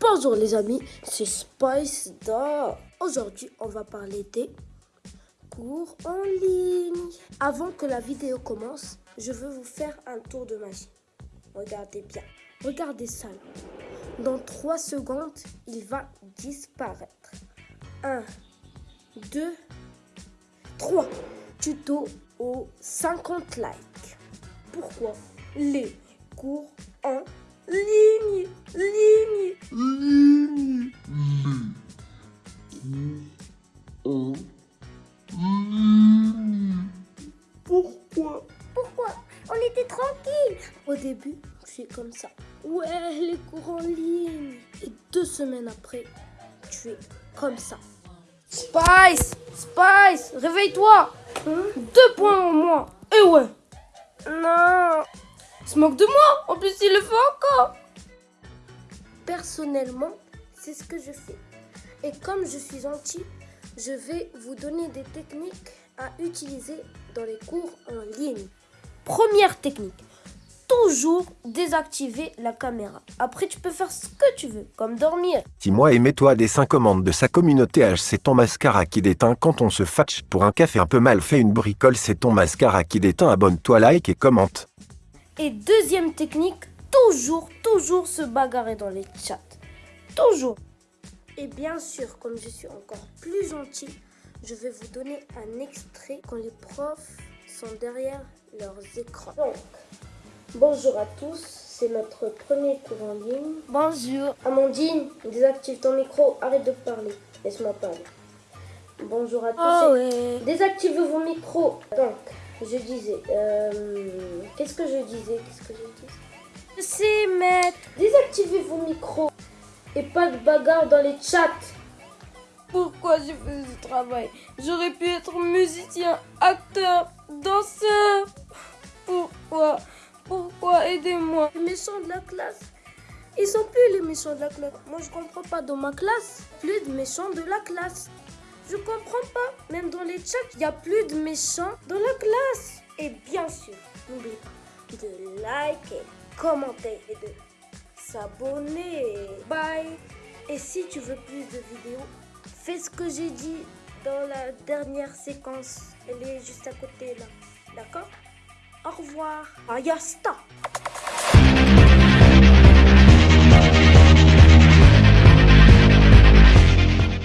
Bonjour les amis, c'est Spice Da. Aujourd'hui, on va parler des cours en ligne. Avant que la vidéo commence, je veux vous faire un tour de magie. Regardez bien. Regardez ça. Dans 3 secondes, il va disparaître. 1, 2, 3. Tuto aux 50 likes. Pourquoi les cours en ligne Ligne Ligne. Ligne. Pourquoi? Pourquoi? On était tranquille. Au début, suis comme ça. Ouais, les cours en ligne. Et deux semaines après, tu es comme ça. Spice Spice Réveille-toi Deux points en moins Et ouais Non Il se moque de moi En plus, il le fait encore Personnellement, c'est ce que je fais. Et comme je suis gentil, je vais vous donner des techniques à utiliser dans les cours en ligne. Première technique. Toujours désactiver la caméra. Après, tu peux faire ce que tu veux, comme dormir. Dis-moi et mets-toi des 5 commandes de sa communauté H. C'est ton mascara qui déteint quand on se fatch pour un café un peu mal fait une bricole. C'est ton mascara qui déteint. Abonne-toi, like et commente. Et deuxième technique, toujours, toujours se bagarrer dans les chats. Toujours. Et bien sûr, comme je suis encore plus gentil, je vais vous donner un extrait quand les profs sont derrière leurs écrans. Donc, bonjour à tous, c'est notre premier cours en ligne. Bonjour. Amandine, désactive ton micro, arrête de parler, laisse-moi parler. Bonjour à tous. Oh ouais. Désactivez vos micros. Donc, je disais, euh, qu'est-ce que je disais Qu'est-ce que je disais Je sais, maître. Désactivez vos micros et pas de bagarre dans les chats. Pourquoi j'ai fait ce travail? J'aurais pu être musicien, acteur, danseur. Pourquoi? Pourquoi? Aidez-moi. Les méchants de la classe, ils sont plus les méchants de la classe. Moi, je comprends pas. Dans ma classe, plus de méchants de la classe. Je comprends pas. Même dans les chats, il y a plus de méchants dans la classe. Et bien sûr, n'oubliez pas de liker, commenter et de s'abonner. Bye. Et si tu veux plus de vidéos, fais ce que j'ai dit dans la dernière séquence. Elle est juste à côté là. D'accord? Au revoir. Ayasta.